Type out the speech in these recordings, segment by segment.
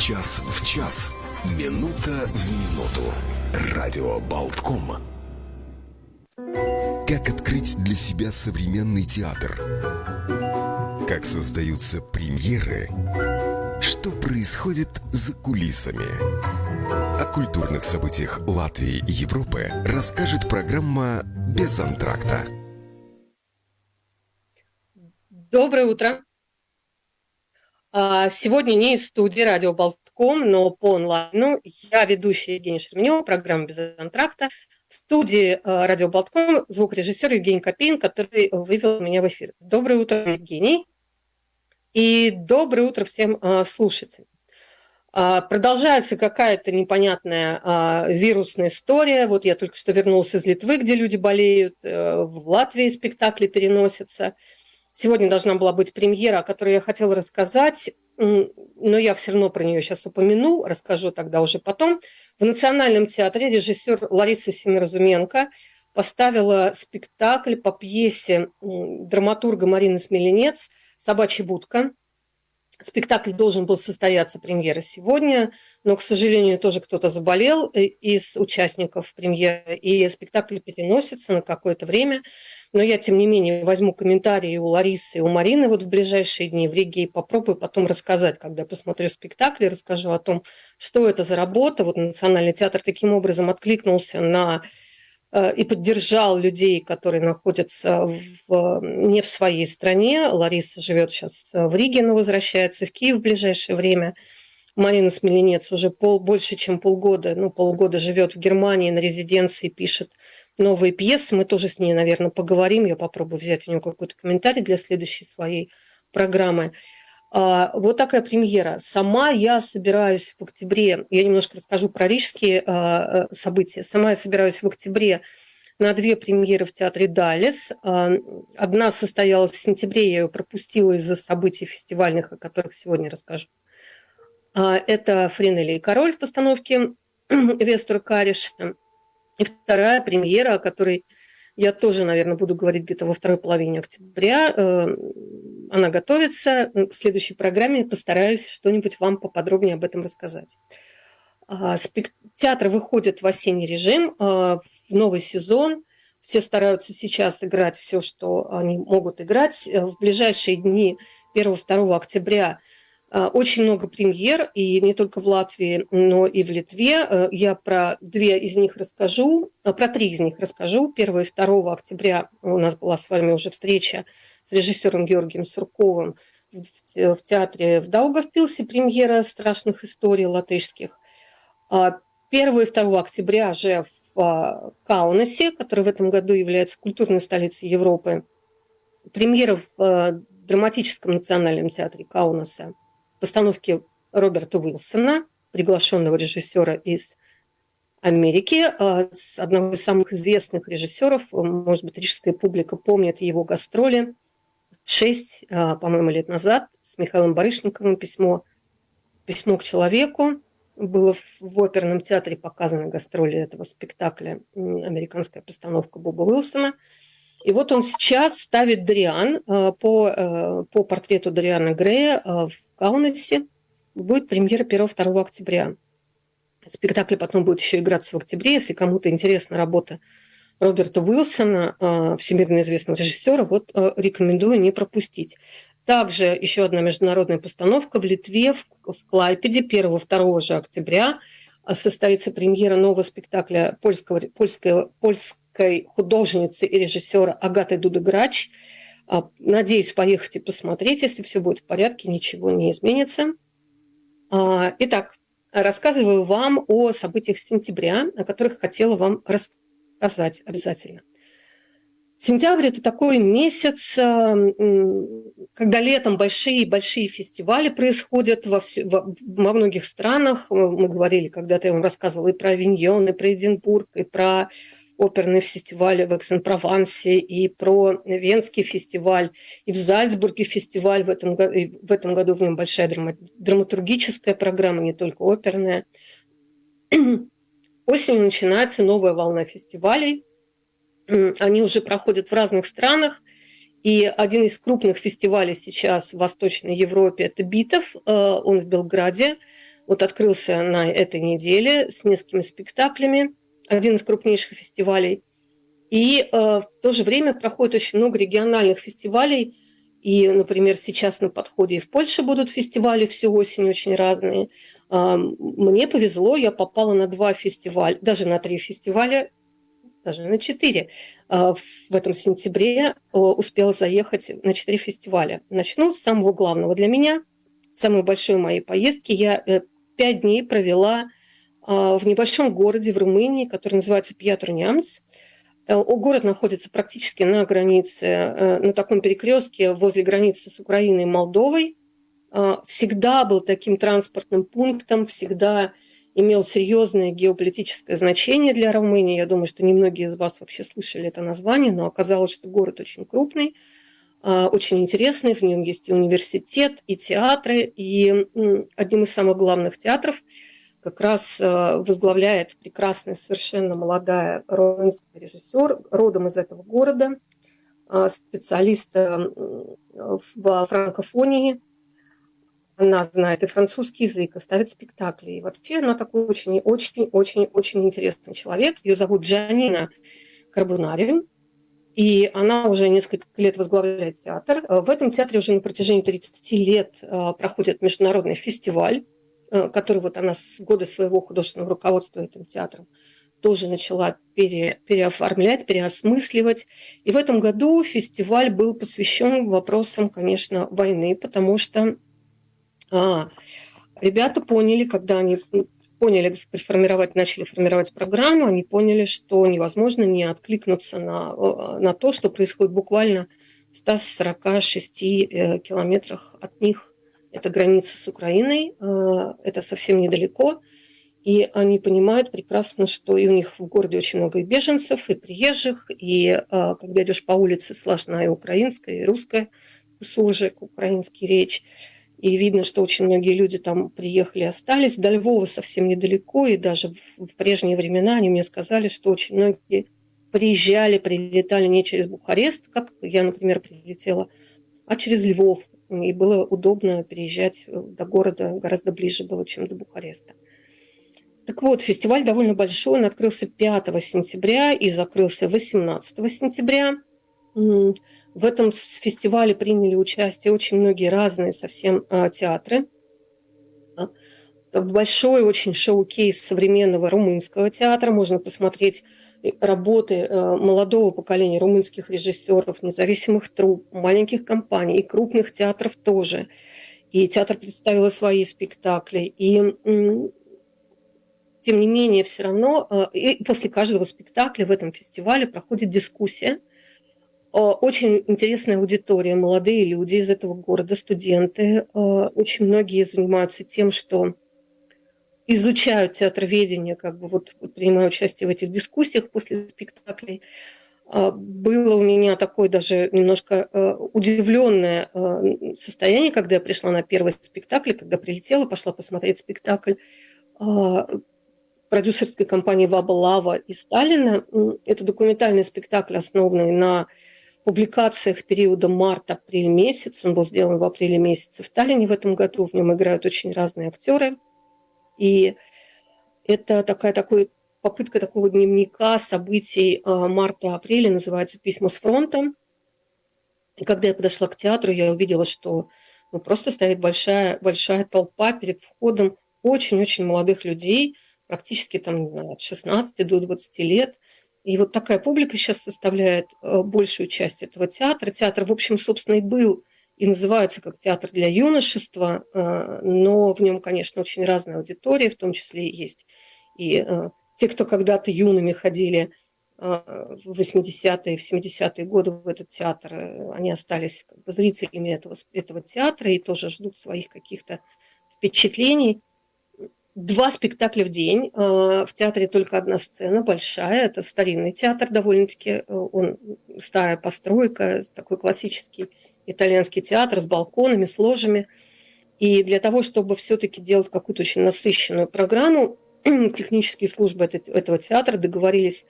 Час в час. Минута в минуту. Радио Болтком. Как открыть для себя современный театр? Как создаются премьеры? Что происходит за кулисами? О культурных событиях Латвии и Европы расскажет программа «Без антракта». Доброе утро. А, сегодня не из студии радио Болтком, но по онлайну. Я ведущая Евгения Шерменева, программа «Без антракта». В студии а, радио Болтком звукорежиссер Евгений Копейн, который вывел меня в эфир. Доброе утро, Евгений. И доброе утро всем а, слушателям. Продолжается какая-то непонятная вирусная история. Вот я только что вернулся из Литвы, где люди болеют. Э, в Латвии спектакли переносятся. Сегодня должна была быть премьера, о которой я хотела рассказать, но я все равно про нее сейчас упомяну, расскажу тогда уже потом. В Национальном театре режиссер Лариса Семиразуменко поставила спектакль по пьесе драматурга Марины Смеленец «Собачья будка». Спектакль должен был состояться, премьера сегодня, но, к сожалению, тоже кто-то заболел э, из участников премьеры, и спектакль переносится на какое-то время. Но я, тем не менее, возьму комментарии у Ларисы и у Марины вот в ближайшие дни в Риге и попробую потом рассказать, когда посмотрю спектакль, расскажу о том, что это за работа. Вот Национальный театр таким образом откликнулся на и поддержал людей, которые находятся в, не в своей стране. Лариса живет сейчас в Риге, но возвращается в Киев в ближайшее время. Марина Смеленец уже пол, больше, чем полгода, ну, полгода живет в Германии на резиденции, пишет новые пьесы. Мы тоже с ней, наверное, поговорим. Я попробую взять у нее какой-то комментарий для следующей своей программы. А, вот такая премьера. Сама я собираюсь в октябре, я немножко расскажу про рижские а, э, события. Сама я собираюсь в октябре на две премьеры в театре «Далес». А, одна состоялась в сентябре, я ее пропустила из-за событий фестивальных, о которых сегодня расскажу. Это «Френели и король» в постановке Вестура Кариша. И вторая премьера, о которой я тоже, наверное, буду говорить где-то во второй половине октября, э, она готовится. В следующей программе постараюсь что-нибудь вам поподробнее об этом рассказать. А, театр выходит в осенний режим, а, в новый сезон. Все стараются сейчас играть все, что они могут играть. В ближайшие дни 1-2 октября очень много премьер, и не только в Латвии, но и в Литве. Я про две из них расскажу, про три из них расскажу. 1 и 2 октября у нас была с вами уже встреча с режиссером Георгием Сурковым в театре в Даугавпилсе премьера страшных историй латышских. 1 и 2 октября же в а, Каунасе, который в этом году является культурной столицей Европы, премьера в драматическом национальном театре Каунаса постановки Роберта Уилсона, приглашенного режиссера из Америки, а, с одного из самых известных режиссеров, может быть, рижская публика помнит его гастроли – шесть, а, по-моему, лет назад с Михаилом Барышниковым письмо, письмо к человеку. Было в оперном театре показано гастроли этого спектакля, американская постановка Боба Уилсона. И вот он сейчас ставит Дриан а, по, а, по портрету Дриана Грея в Каунасе. Будет премьера 1-2 октября. Спектакль потом будет еще играться в октябре. Если кому-то интересна работа Роберта Уилсона, всемирно известного режиссера, вот рекомендую не пропустить. Также еще одна международная постановка в Литве, в Клайпеде 1-2 же октября состоится премьера нового спектакля польского, польской, польской художницы и режиссера Агаты Дудыграч. Надеюсь поехать и посмотреть, если все будет в порядке, ничего не изменится. Итак, рассказываю вам о событиях сентября, о которых хотела вам рассказать сказать обязательно. Сентябрь – это такой месяц, э, когда летом большие-большие фестивали происходят во, все, во, во многих странах. Мы говорили, когда-то я вам рассказывала и про Авиньон, и про Эдинбург, и про оперный фестиваль в Эксен-Провансе, и про Венский фестиваль, и в Зальцбурге фестиваль. В этом, в этом году в нем большая драматургическая программа, не только оперная. Осенью начинается новая волна фестивалей. Они уже проходят в разных странах. И один из крупных фестивалей сейчас в Восточной Европе – это Битов. Э, он в Белграде. вот открылся на этой неделе с несколькими спектаклями, один из крупнейших фестивалей. И э, в то же время проходит очень много региональных фестивалей. И, например, сейчас на подходе и в Польше будут фестивали всю осень очень разные. Э, мне повезло, я попала на два фестиваля, даже на три фестиваля, даже на четыре. Э, в этом сентябре э, успела заехать на четыре фестиваля. Начну с самого главного для меня, самой большой моей поездки. Я э, пять дней провела а, в небольшом городе в Румынии, который называется Пьятрунямц. Э, город находится практически на границе, э, на таком перекрестке возле границы с Украиной и Молдовой. А, всегда был таким транспортным пунктом, всегда имел серьезное геополитическое значение для Румынии. Я думаю, что немногие из вас вообще слышали это название, но оказалось, что город очень крупный, а, очень интересный. В нем есть и университет, и театры. И одним из самых главных театров как раз а, возглавляет прекрасная, совершенно молодая румынская режиссер, родом из этого города, а, специалист в франкофонии. Она знает и французский язык, и ставит спектакли. И вообще она такой очень-очень-очень-очень интересный человек. Ее зовут Джанина Карбунари. И она уже несколько лет возглавляет театр. Э, в этом театре уже на протяжении 30 лет э, проходит международный фестиваль, э, который вот она с года своего художественного руководства этим театром тоже начала пере, переоформлять, переосмысливать. И в этом году фестиваль был посвящен вопросам, конечно, войны, потому что а, ребята поняли, когда они поняли, формировать, начали формировать программу, они поняли, что невозможно не откликнуться на, э, на то, что происходит буквально в 146 э, километрах от них. Это граница с Украиной, э, это совсем недалеко. И они понимают прекрасно, что и у них в городе очень много и беженцев, и приезжих, и когда идешь по улице, слышна и украинская, и русская суржик, украинский речь. И видно, что очень многие люди там приехали остались. До Львова совсем недалеко, и даже в прежние времена они мне сказали, что очень многие приезжали, прилетали не через Бухарест, как я, например, прилетела, а через Львов. И было удобно переезжать до города гораздо ближе было, чем до Бухареста. Так вот, фестиваль довольно большой, он открылся 5 сентября и закрылся 18 сентября. В этом фестивале приняли участие очень многие разные совсем а, театры. Большой очень шоу-кейс современного румынского театра. Можно посмотреть э, работы э, молодого поколения румынских режиссеров, независимых труп, маленьких компаний и крупных театров тоже. И театр представил свои спектакли. И тем не менее, все равно э, и после каждого спектакля в этом фестивале проходит дискуссия – очень интересная аудитория, молодые люди из этого города, студенты. Очень многие занимаются тем, что изучают театроведение, как бы вот принимают участие в этих дискуссиях после спектаклей. Было у меня такое даже немножко удивленное состояние, когда я пришла на первый спектакль, когда прилетела, пошла посмотреть спектакль продюсерской компании «Ваба Лава» и Сталина. Это документальный спектакль, основанный на публикациях периода март-апрель месяц. Он был сделан в апреле месяце в Таллине в этом году. В нем играют очень разные актеры. И это такая такой, попытка такого дневника событий а, марта-апреля, называется «Письма с фронта». И когда я подошла к театру, я увидела, что ну, просто стоит большая, большая толпа перед входом очень-очень молодых людей, практически там от 16 до 20 лет – и вот такая публика сейчас составляет э, большую часть этого театра. Театр, в общем, собственно, и был и называется как театр для юношества, э, но в нем, конечно, очень разная аудитория, в том числе есть и э, те, кто когда-то юными ходили в 80-е, в 70-е годы в этот театр, они остались как бы зрителями этого, этого театра и тоже ждут своих каких-то впечатлений два спектакля в день. Э, в театре только одна сцена, большая. Это старинный театр довольно-таки. Э, он старая постройка, такой классический итальянский театр с балконами, с ложами. И для того, чтобы все-таки делать какую-то очень насыщенную программу, технические службы этого театра договорились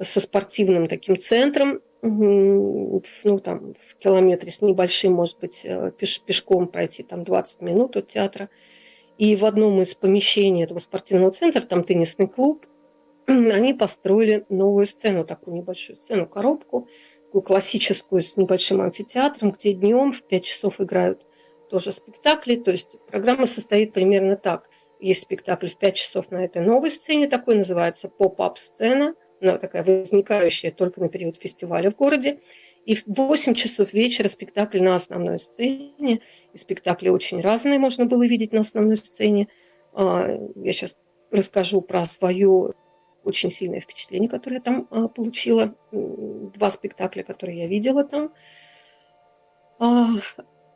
со спортивным таким центром, ну, там, в километре с небольшим, может быть, э, пеш, пешком пройти там 20 минут от театра – И в одном из помещений этого спортивного центра, там теннисный клуб, они построили новую сцену, такую небольшую сцену, коробку, такую классическую с небольшим амфитеатром, где днем в 5 часов играют тоже спектакли. То есть программа состоит примерно так. Есть спектакль в 5 часов на этой новой сцене, такой называется поп-ап сцена, она такая возникающая только на период фестиваля в городе. И в 8 часов вечера спектакль на основной сцене. И спектакли очень разные можно было видеть на основной сцене. А, я сейчас расскажу про свое очень сильное впечатление, которое я там а, получила. Два спектакля, которые я видела там. А,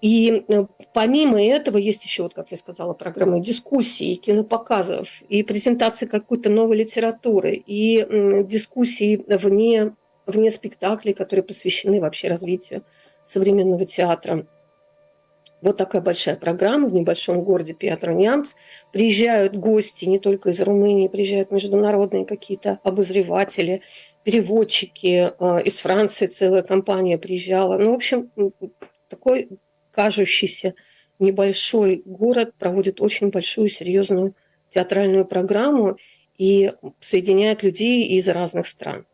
и э, помимо этого есть еще, вот, как я сказала, программы дискуссий, кинопоказов, и презентации какой-то новой литературы, и дискуссии вне, вне спектаклей, которые посвящены вообще развитию современного театра. Вот такая большая программа в небольшом городе Пьятро-Нямц. Приезжают гости не только из Румынии, приезжают международные какие-то обозреватели, переводчики. Э, из Франции целая компания приезжала. Ну, в общем, такой кажущийся небольшой город проводит очень большую, серьезную театральную программу и соединяет людей из разных стран.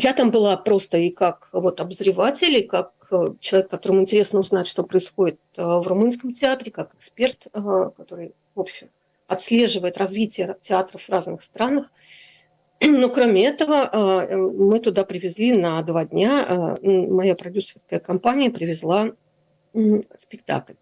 Я там была просто и как вот обозреватель, и как э, человек, которому интересно узнать, что происходит э, в румынском театре, как эксперт, э, который, в общем, отслеживает развитие театров в разных странах. Но кроме этого, мы туда привезли на два дня, моя продюсерская компания привезла спектакль.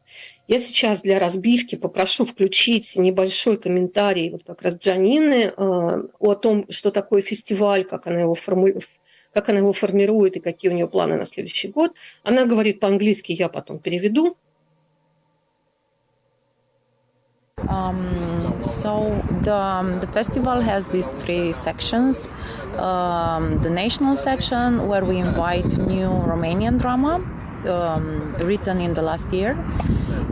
Я сейчас для разбивки попрошу включить небольшой комментарий вот как раз Джанины о том, что такое фестиваль, как она его формулирует, как она его формирует и какие у нее планы на следующий год. Она говорит по-английски, я потом переведу. Um, so the, the festival has these three sections. Um, the national section where we invite new Romanian drama um, written in the last year.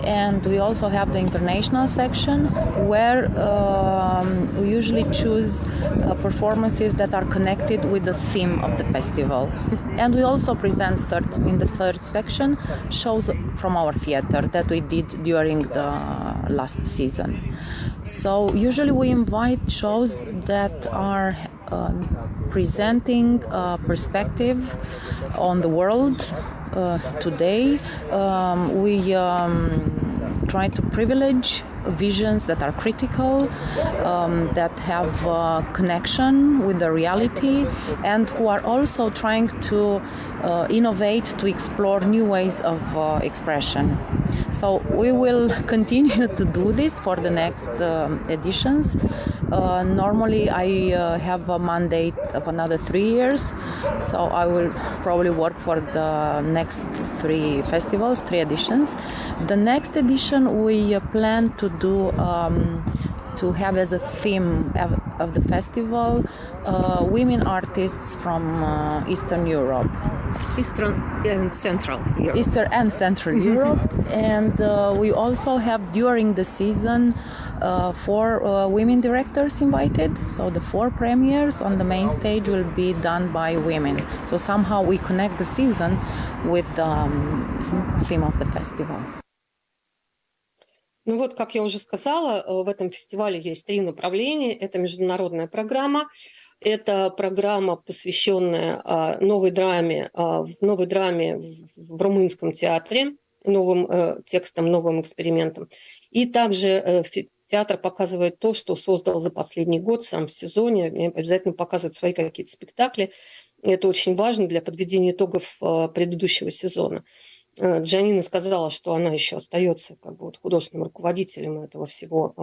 And we also have the international section where um, we usually choose uh, performances that are connected with the theme of the festival. And we also present third, in the third section shows from our theater that we did during the last season. So usually we invite shows that are uh, presenting a perspective on the world today. Um, we um, try to privilege visions that are critical, um, that have uh, connection with the reality, and who are also trying to uh, innovate to explore new ways of uh, expression. So we will continue to do this for the next um, editions. Uh, normally, I uh, have a mandate of another three years, so I will probably work for the next three festivals, three editions. The next edition, we uh, plan to do um, to have as a theme of the festival uh, women artists from uh, Eastern Europe. Eastern and Central Europe. Eastern and Central. Europe. And uh, we also have during the season uh, four uh, women directors invited. So the four premieres on the main stage will be done by women. So somehow we connect the season with the um, theme of the festival. Ну вот, как я уже сказала, э, в этом фестивале есть три направления. Это международная программа, это программа, посвященная а, новой драме, а, новой драме в румынском театре, новым э, текстам, новым экспериментам. И также э, театр показывает то, что создал за последний год сам в сезоне, обязательно показывает свои какие-то спектакли. Это очень важно для подведения итогов предыдущего сезона. Э, Джанина сказала, что она еще остается как бы вот художественным руководителем этого всего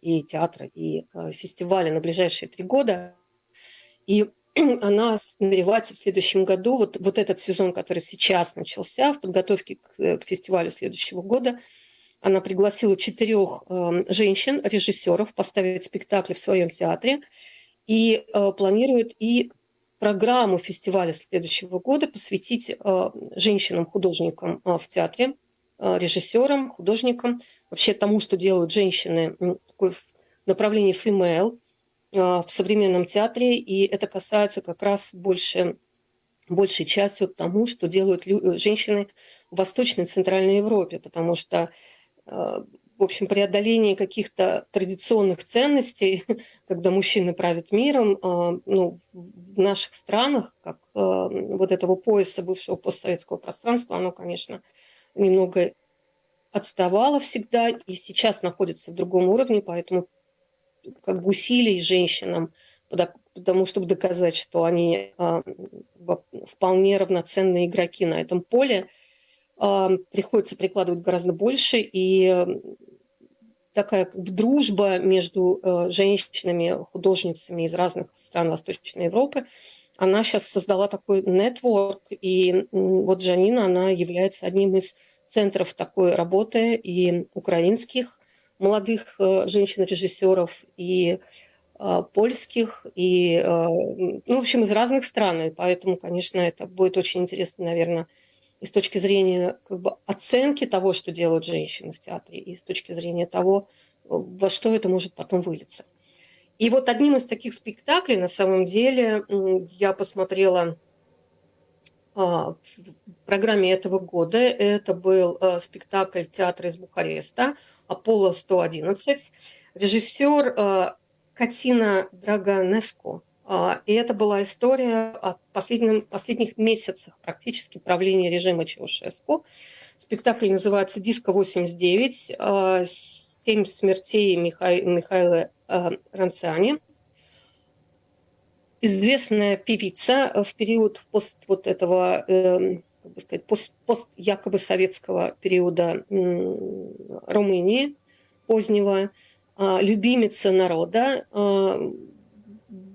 и театра, и э, фестиваля на ближайшие три года. И она намеревается в следующем году, вот, вот этот сезон, который сейчас начался, в подготовке к, э, к фестивалю следующего года, она пригласила четырех женщин, режиссеров, поставить спектакли в своем театре и планирует и программу фестиваля следующего года посвятить э, женщинам-художникам э, в театре, э, режиссерам, художникам, вообще тому, что делают женщины такой в направлении female в современном театре, и это касается как раз больше, большей частью тому, что делают женщины в Восточной и Центральной Европе, потому что в общем, преодоление каких-то традиционных ценностей, когда мужчины правят миром, а, ну, в наших странах, как а, вот этого пояса бывшего постсоветского пространства, оно, конечно, немного отставало всегда и сейчас находится в другом уровне, поэтому как бы усилий женщинам, потому чтобы доказать, что они а, вполне равноценные игроки на этом поле, приходится прикладывать гораздо больше, и такая как бы дружба между э, женщинами, художницами из разных стран Восточной Европы, она сейчас создала такой нетворк, и вот Жанина, она является одним из центров такой работы и украинских молодых э, женщин-режиссеров, и э, польских, и, ну, в общем, из разных стран. И поэтому, конечно, это будет очень интересно, наверное, и с точки зрения как бы, оценки того, что делают женщины в театре, и с точки зрения того, во что это может потом вылиться. И вот одним из таких спектаклей, на самом деле, я посмотрела а, в программе этого года. Это был а, спектакль театра из Бухареста «Аполло-111». Режиссер а, Катина Драганеско – и это была история о последнем, последних месяцах практически правления режима Чаушеску. Спектакль называется «Диско-89. А, Семь смертей Миха... Михаила а, Ранциани». Известная певица в период пост вот этого, эм, как бы сказать, пост, пост якобы советского периода Румынии позднего, любимица народа,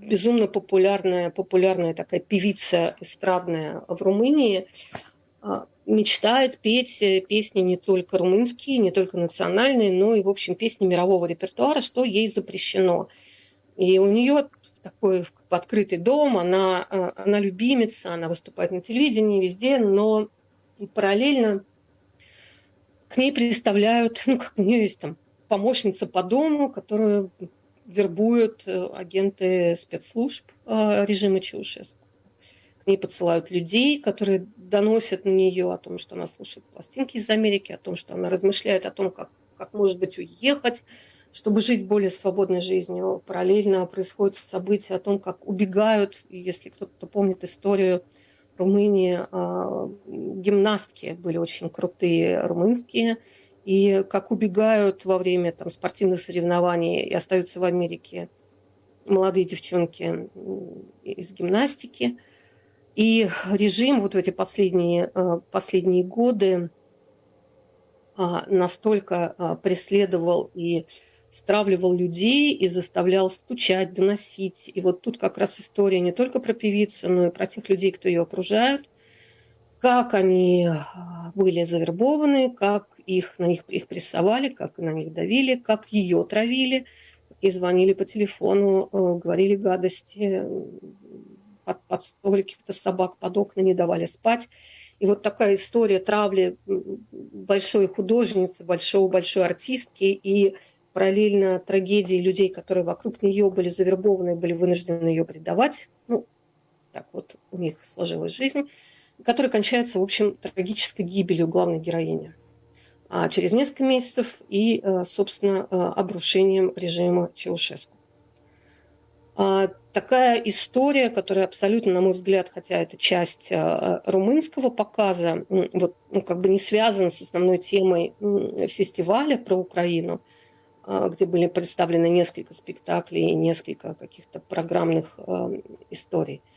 безумно популярная, популярная такая певица эстрадная в Румынии, а, мечтает петь э, песни не только румынские, не только национальные, но и, в общем, песни мирового репертуара, что ей запрещено. И у нее такой открытый дом, она, а, она любимица, она выступает на телевидении везде, но параллельно к ней представляют, ну, как у нее есть там помощница по дому, которую вербуют э, агенты спецслужб э, режима Чаушеску. К ней подсылают людей, которые доносят на нее о том, что она слушает пластинки из Америки, о том, что она размышляет о том, как, как может быть уехать, чтобы жить более свободной жизнью. Параллельно происходят события о том, как убегают, если кто-то помнит историю Румынии, а, гимнастки были очень крутые румынские, и как убегают во время там, спортивных соревнований и остаются в Америке молодые девчонки из гимнастики. И режим вот в эти последние, э, последние годы а, настолько а, преследовал и стравливал людей и заставлял стучать, доносить. И вот тут как раз история не только про певицу, но и про тех людей, кто ее окружают, как они а, были завербованы, как их, на них их прессовали, как на них давили, как ее травили, и звонили по телефону, э, говорили гадости, под, под столики каких-то собак под окна не давали спать. И вот такая история травли большой художницы, большой большой артистки и параллельно трагедии людей, которые вокруг нее были завербованы, были вынуждены ее предавать. Ну, так вот у них сложилась жизнь, которая кончается, в общем, трагической гибелью главной героини. А через несколько месяцев и, э, собственно, э, обрушением режима Чаушеску. А, такая история, которая абсолютно, на мой взгляд, хотя это часть э, румынского показа, вот, ну, как бы не связана с основной темой фестиваля про Украину, где были представлены несколько спектаклей и несколько каких-то программных историй –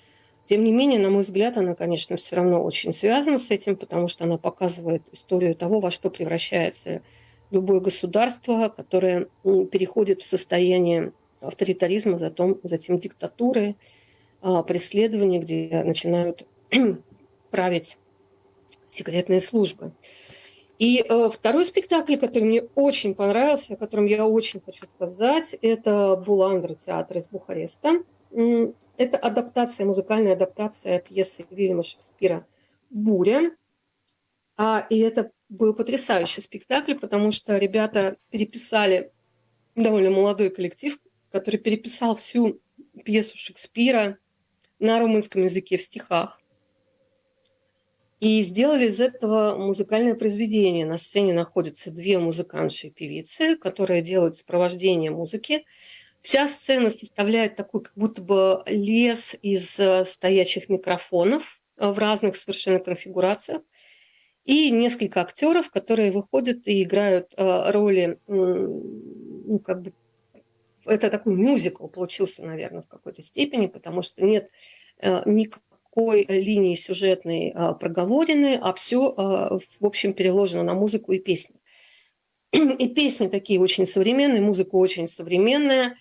тем не менее, на мой взгляд, она, конечно, все равно очень связана с этим, потому что она показывает историю того, во что превращается любое государство, которое переходит в состояние авторитаризма, затем, затем диктатуры, а, преследования, где начинают править секретные службы. И э, второй спектакль, который мне очень понравился, о котором я очень хочу сказать, это Буландра театр из Бухареста. Это адаптация, музыкальная адаптация пьесы Вильяма Шекспира «Буря». А, и это был потрясающий спектакль, потому что ребята переписали довольно молодой коллектив, который переписал всю пьесу Шекспира на румынском языке в стихах. И сделали из этого музыкальное произведение. На сцене находятся две музыкантши и певицы, которые делают сопровождение музыки. Вся сцена составляет такой как будто бы лес из э, стоячих микрофонов э, в разных совершенно конфигурациях. И несколько актеров, которые выходят и играют э, роли, ну, как бы, это такой мюзикл получился, наверное, в какой-то степени, потому что нет никакой линии сюжетной проговорены, а все, в общем, переложено на музыку и песни. И песни такие очень современные, музыка очень современная.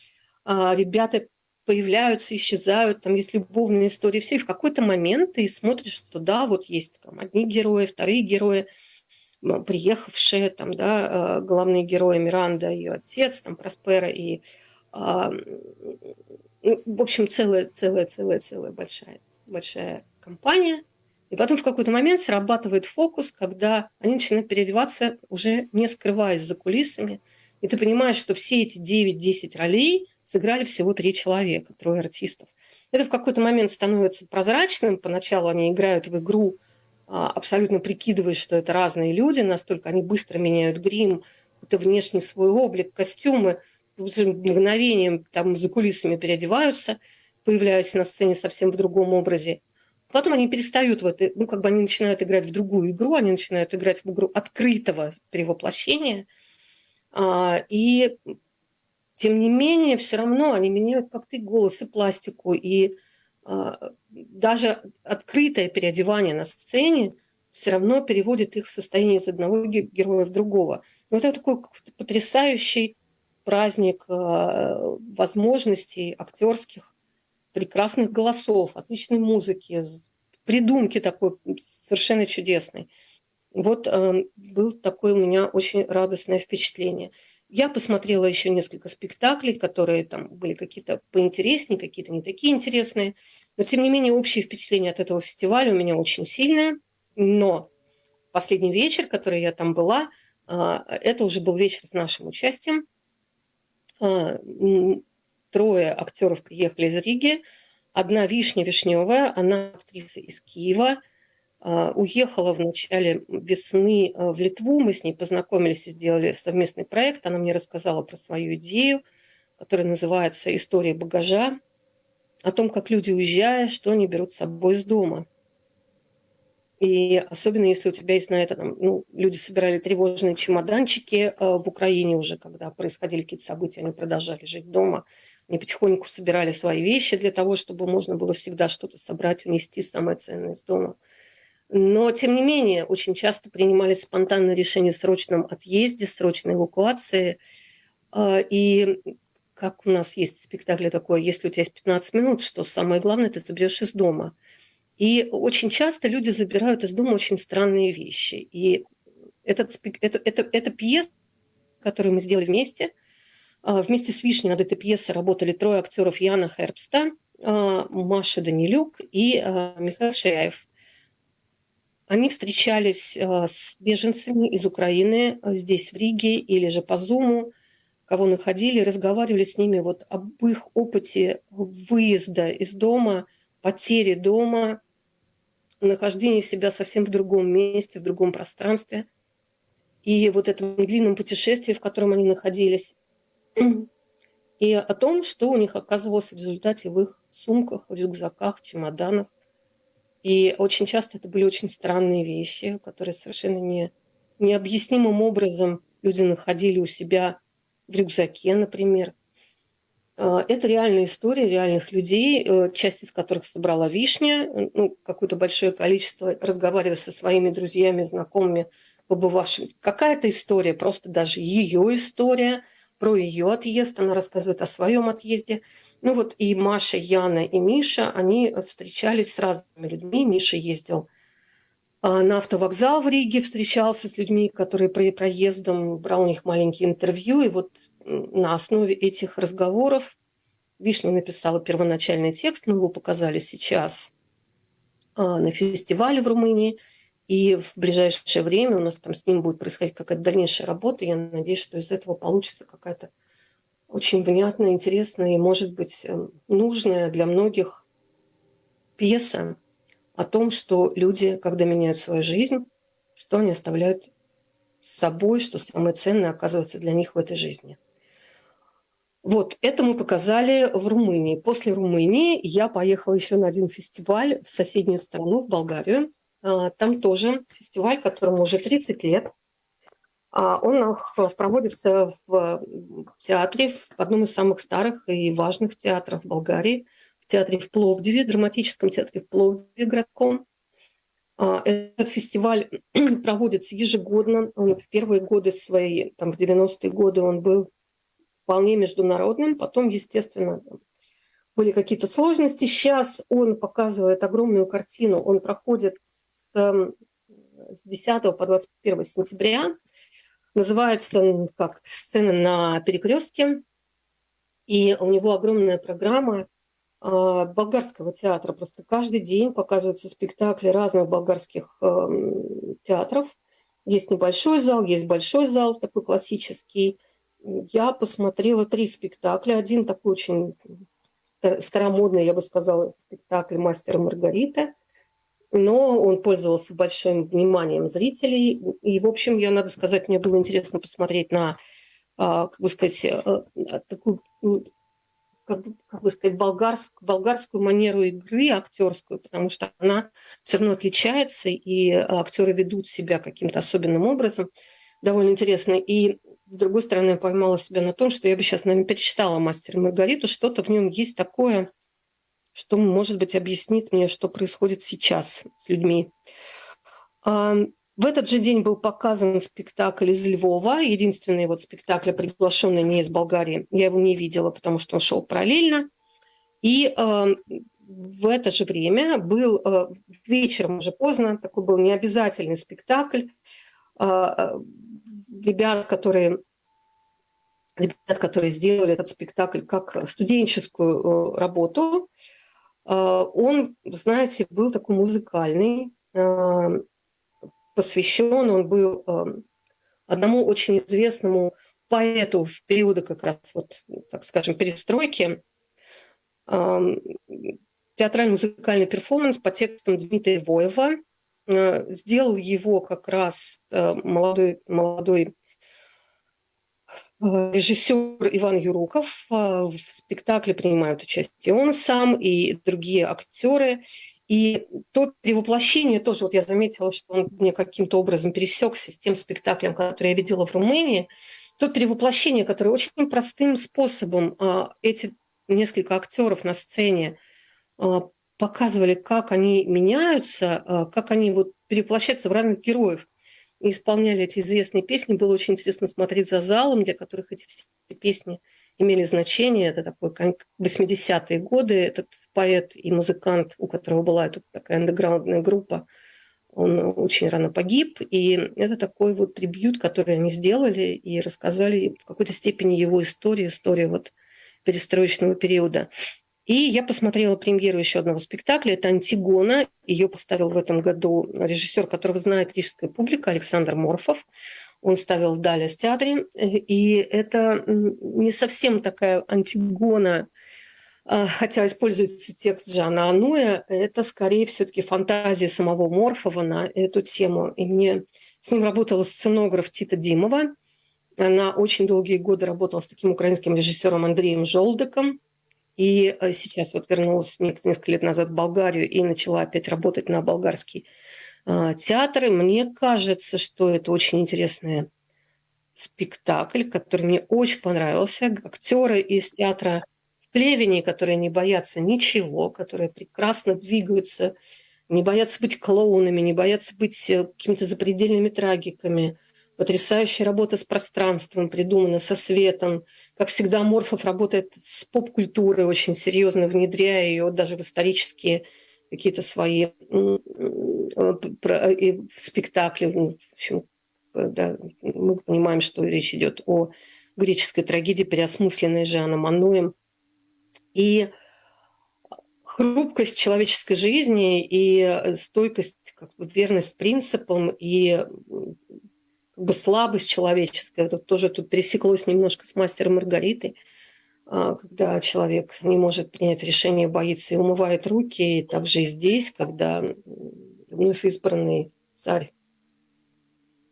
А, ребята появляются, исчезают, там есть любовные истории, все. И в какой-то момент ты смотришь, что да, вот есть там одни герои, вторые герои, приехавшие, там, да, а, главные герои Миранда, ее отец, там, Проспера и а, ну, в общем, целая, целая, целая, целая большая, большая компания – и потом в какой-то момент срабатывает фокус, когда они начинают переодеваться, уже не скрываясь за кулисами. И ты понимаешь, что все эти 9-10 ролей сыграли всего три человека, трое артистов. Это в какой-то момент становится прозрачным. Поначалу они играют в игру, а, абсолютно прикидываясь, что это разные люди, настолько они быстро меняют грим, какой-то внешний свой облик, костюмы, мгновением там за кулисами переодеваются, появляясь на сцене совсем в другом образе. Потом они перестают в это, ну, как бы они начинают играть в другую игру, они начинают играть в игру открытого перевоплощения. А, и тем не менее, все равно они меняют как-то и голос, и пластику, и а, даже открытое переодевание на сцене все равно переводит их в состояние из одного героя в другого. Но это такой потрясающий праздник а, возможностей актерских, прекрасных голосов, отличной музыки, придумки такой совершенно чудесной. Вот э, был такое у меня очень радостное впечатление. Я посмотрела еще несколько спектаклей, которые там были какие-то поинтереснее, какие-то не такие интересные. Но, тем не менее, общее впечатление от этого фестиваля у меня очень сильное. Но последний вечер, который я там была, э, это уже был вечер с нашим участием. Э, трое актеров приехали из Риги. Одна Вишня Вишневая, она актриса из Киева, а, уехала в начале весны а, в Литву. Мы с ней познакомились и сделали совместный проект. Она мне рассказала про свою идею, которая называется «История багажа», о том, как люди, уезжая, что они берут с собой из дома – и особенно если у тебя есть на это, там, ну, люди собирали тревожные чемоданчики э, в Украине уже, когда происходили какие-то события, они продолжали жить дома. Они потихоньку собирали свои вещи для того, чтобы можно было всегда что-то собрать, унести самое ценное из дома. Но, тем не менее, очень часто принимались спонтанные решения о срочном отъезде, срочной эвакуации. Э, и как у нас есть в спектакле такое, если у тебя есть 15 минут, что самое главное, ты заберешь из дома – и очень часто люди забирают из дома очень странные вещи. И этот, это, это, это пьеса, которую мы сделали вместе. А, вместе с Вишней над этой пьесой работали трое актеров Яна Хербста, а, Маша Данилюк и а, Михаил Шаяев. Они встречались с беженцами из Украины здесь, в Риге, или же по Зуму, кого находили, разговаривали с ними вот об их опыте выезда из дома, потери дома, нахождение себя совсем в другом месте, в другом пространстве. И вот этом длинном путешествии, в котором они находились, и о том, что у них оказывалось в результате в их сумках, в рюкзаках, чемоданах. И очень часто это были очень странные вещи, которые совершенно не, необъяснимым образом люди находили у себя в рюкзаке, например – а, это реальная история реальных людей, э, часть из которых собрала вишня, ну, какое-то большое количество, разговаривая со своими друзьями, знакомыми, побывавшими. Какая-то история, просто даже ее история, про ее отъезд, она рассказывает о своем отъезде. Ну вот и Маша, Яна и Миша, они встречались с разными людьми. Миша ездил а, на автовокзал в Риге, встречался с людьми, которые про проездом, брал у них маленькие интервью. И вот на основе этих разговоров Вишня написала первоначальный текст, мы его показали сейчас а, на фестивале в Румынии. И в ближайшее время у нас там с ним будет происходить какая-то дальнейшая работа. Я надеюсь, что из этого получится какая-то очень внятная, интересная и, может быть, эм, нужная для многих пьеса о том, что люди, когда меняют свою жизнь, что они оставляют с собой, что самое ценное оказывается для них в этой жизни. Вот, это мы показали в Румынии. После Румынии я поехала еще на один фестиваль в соседнюю страну, в Болгарию. А, там тоже фестиваль, которому уже 30 лет. А, он проводится в театре, в одном из самых старых и важных театров Болгарии, в театре в Пловдиве, драматическом театре в Пловдиве городком. А, этот фестиваль проводится ежегодно. Он в первые годы свои, там, в 90-е годы он был вполне международным. Потом, естественно, были какие-то сложности. Сейчас он показывает огромную картину. Он проходит с, с 10 по 21 сентября. Называется как «Сцена на перекрестке». И у него огромная программа а, болгарского театра. Просто каждый день показываются спектакли разных болгарских эм, театров. Есть небольшой зал, есть большой зал, такой классический. Я посмотрела три спектакля. Один такой очень старомодный, я бы сказала, спектакль «Мастер Маргарита». Но он пользовался большим вниманием зрителей. И, в общем, я, надо сказать, мне было интересно посмотреть на, а, как бы сказать, э, такую как, как бы сказать, болгарскую, болгарскую манеру игры актерскую, потому что она все равно отличается, и актеры ведут себя каким-то особенным образом. Довольно интересно. И с другой стороны, я поймала себя на том, что я бы сейчас, наверное, перечитала «Мастера Маргариту», что-то в нем есть такое, что, может быть, объяснит мне, что происходит сейчас с людьми. В этот же день был показан спектакль из Львова, единственный вот спектакль, приглашенный не из Болгарии. Я его не видела, потому что он шел параллельно. И э, в это же время был э, вечером уже поздно, такой был необязательный спектакль. Ребят, которые ребят, которые сделали этот спектакль как студенческую работу, он, знаете, был такой музыкальный, э, посвящен он был эм, одному очень известному поэту в периоды как раз, вот, так скажем, перестройки. Эм, театральный музыкальный перформанс по текстам Дмитрия Воева. Сделал его как раз молодой, молодой режиссер Иван Юруков. В спектакле принимают участие он сам и другие актеры. И то перевоплощение тоже, вот я заметила, что он мне каким-то образом пересекся с тем спектаклем, который я видела в Румынии, то перевоплощение, которое очень простым способом а, эти несколько актеров на сцене а, показывали, как они меняются, а, как они вот перевоплощаются в разных героев и исполняли эти известные песни. Было очень интересно смотреть за залом, для которых эти все песни – имели значение. Это такой 80-е годы. Этот поэт и музыкант, у которого была эта такая андеграундная группа, он очень рано погиб. И это такой вот трибют, который они сделали и рассказали в какой-то степени его историю, историю вот перестроечного периода. И я посмотрела премьеру еще одного спектакля. Это «Антигона». Ее поставил в этом году режиссер, которого знает рижская публика, Александр Морфов он ставил в Далес театре. И это не совсем такая антигона, а, хотя используется текст Жана Ануя, это скорее все-таки фантазия самого Морфова на эту тему. И мне с ним работала сценограф Тита Димова. Она очень долгие годы работала с таким украинским режиссером Андреем Жолдыком. И э, сейчас вот вернулась несколько лет назад в Болгарию и начала опять работать на болгарский а, театры. Мне кажется, что это очень интересный спектакль, который мне очень понравился. Актеры из театра в Плевине, которые не боятся ничего, которые прекрасно двигаются, не боятся быть клоунами, не боятся быть э, какими-то запредельными трагиками. Потрясающая работа с пространством, придумана со светом. Как всегда, Морфов работает с поп-культурой, очень серьезно внедряя ее даже в исторические какие-то свои Э, спектакли. Ну, в общем, да, мы понимаем, что речь идет о греческой трагедии, переосмысленной Жаном Ануем. И хрупкость человеческой жизни и стойкость, как бы верность принципам и как бы слабость человеческая, это тоже тут пересеклось немножко с мастером Маргаритой. а, когда человек не может принять решение, боится и умывает руки. И также и здесь, когда вновь избранный царь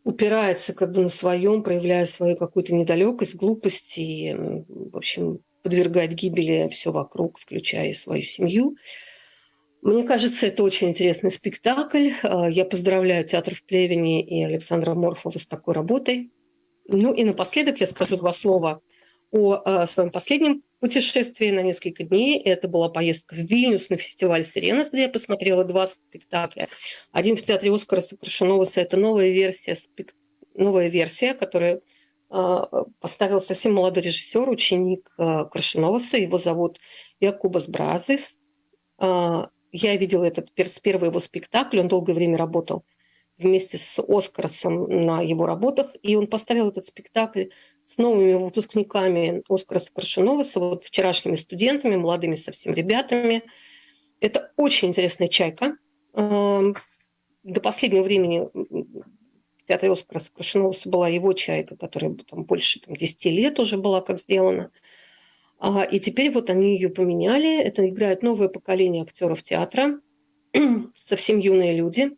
упирается как бы на своем, проявляя свою какую-то недалекость, глупость и, в общем, подвергает гибели все вокруг, включая свою семью. Мне кажется, это очень интересный спектакль. А, я поздравляю театр в Плевине и Александра Морфова с такой работой. Ну и напоследок я скажу два слова – о э, своем последнем путешествии на несколько дней. Это была поездка в Вильнюс на фестиваль «Сиренас», где я посмотрела два спектакля. Один в театре Оскара Сокрашеноваса – это новая версия, спек... новая версия, которая поставил совсем молодой режиссер, ученик э, Крашеноваса. Его зовут Якубас Бразис. Я видела этот с первого его спектакля. Он долгое время работал вместе с Оскарсом на его работах, и он поставил этот спектакль с новыми выпускниками Оскара Крашеноваса, вот вчерашними студентами, молодыми совсем ребятами. Это очень интересная чайка. Эм, до последнего времени в театре Оскара Крашеноваса была его чайка, которая там, больше там, 10 лет уже была как сделана. А, и теперь вот они ее поменяли. Это играет новое поколение актеров театра, совсем юные люди.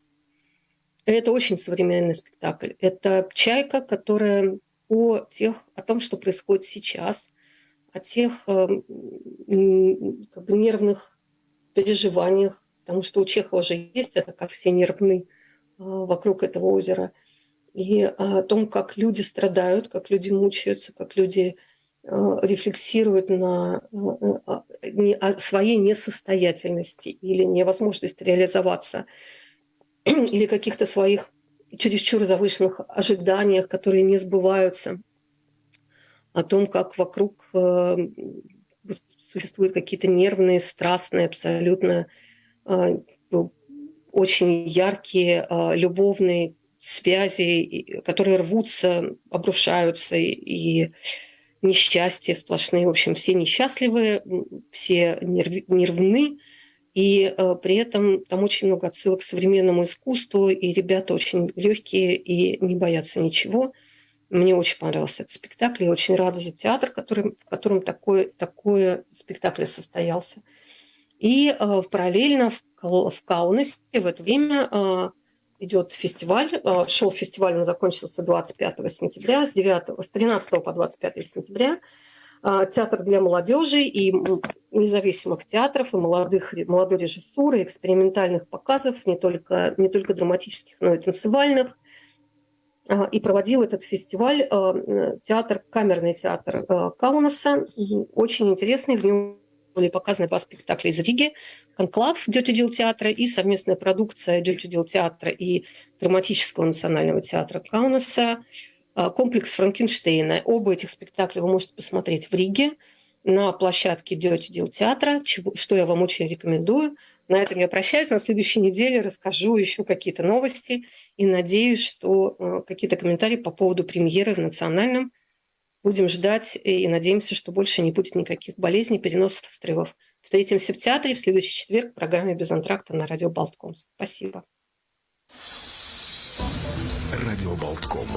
Это очень современный спектакль. Это чайка, которая о, тех, о том, что происходит сейчас, о тех э, как бы нервных переживаниях, потому что у Чехова же есть это, как все нервны э, вокруг этого озера, и о том, как люди страдают, как люди мучаются, как люди э, рефлексируют на э, о своей несостоятельности или невозможности реализоваться, или каких-то своих чересчур завышенных ожиданиях, которые не сбываются, о том, как вокруг э, существуют какие-то нервные, страстные, абсолютно э, очень яркие любовные связи, которые рвутся, обрушаются, и несчастья сплошные. В общем, все несчастливые, все нервны, и э, при этом там очень много отсылок к современному искусству, и ребята очень легкие и не боятся ничего. Мне очень понравился этот спектакль. Я очень рада за театр, который, в котором такой, такой спектакль состоялся. И э, параллельно в, в Каунасе в это время э, идет фестиваль. Э, шел фестиваль, он закончился 25 сентября, с, 9, с 13 по 25 сентября. А, театр для молодежи и независимых театров, и молодых, молодой режиссуры, экспериментальных показов, не только, не только драматических, но и танцевальных. А, и проводил этот фестиваль театр, камерный театр Каунаса. Очень интересный, в нем были показаны два спектакля из Риги. «Конклав» Дёте театра и совместная продукция Дёте театра и драматического национального театра Каунаса – а, комплекс Франкенштейна. Оба этих спектакля вы можете посмотреть в Риге на площадке Дел театра, что я вам очень рекомендую. На этом я прощаюсь. На следующей неделе расскажу еще какие-то новости и надеюсь, что а, какие-то комментарии по поводу премьеры в национальном будем ждать и надеемся, что больше не будет никаких болезней, переносов и срывов. Встретимся в театре в следующий четверг в программе «Без антракта» на радио Болтком. Спасибо. Радио Болтком.